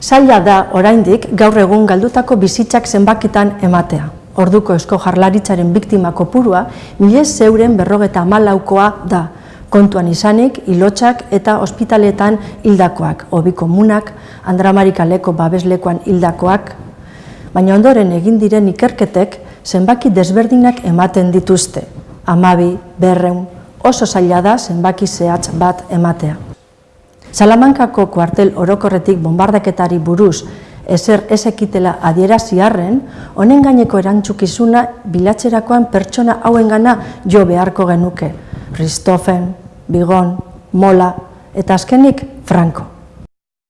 Zaila da oraindik gaur egun galdutako bizitzak zenbakitan ematea. Orduko esko jarlaritzaren biktima kopurua milez zeuren berrogeta amalaukoa da, kontuan izanik, ilotxak eta ospitaletan hildakoak, hobi komunak, andramarikaleko babeslekoan hildakoak, baina ondoren egin diren ikerketek zenbaki desberdinak ematen dituzte, amabi, berreun, oso zaila da zenbaki zehatz bat ematea. Salamankako kuartel orokorretik bombardaketari buruz ezer ezekitela adieraziarren, honen gaineko erantzukizuna bilatzerakoan pertsona hauengana jo beharko genuke. Ristofen, Bigon, Mola eta azkenik Franco.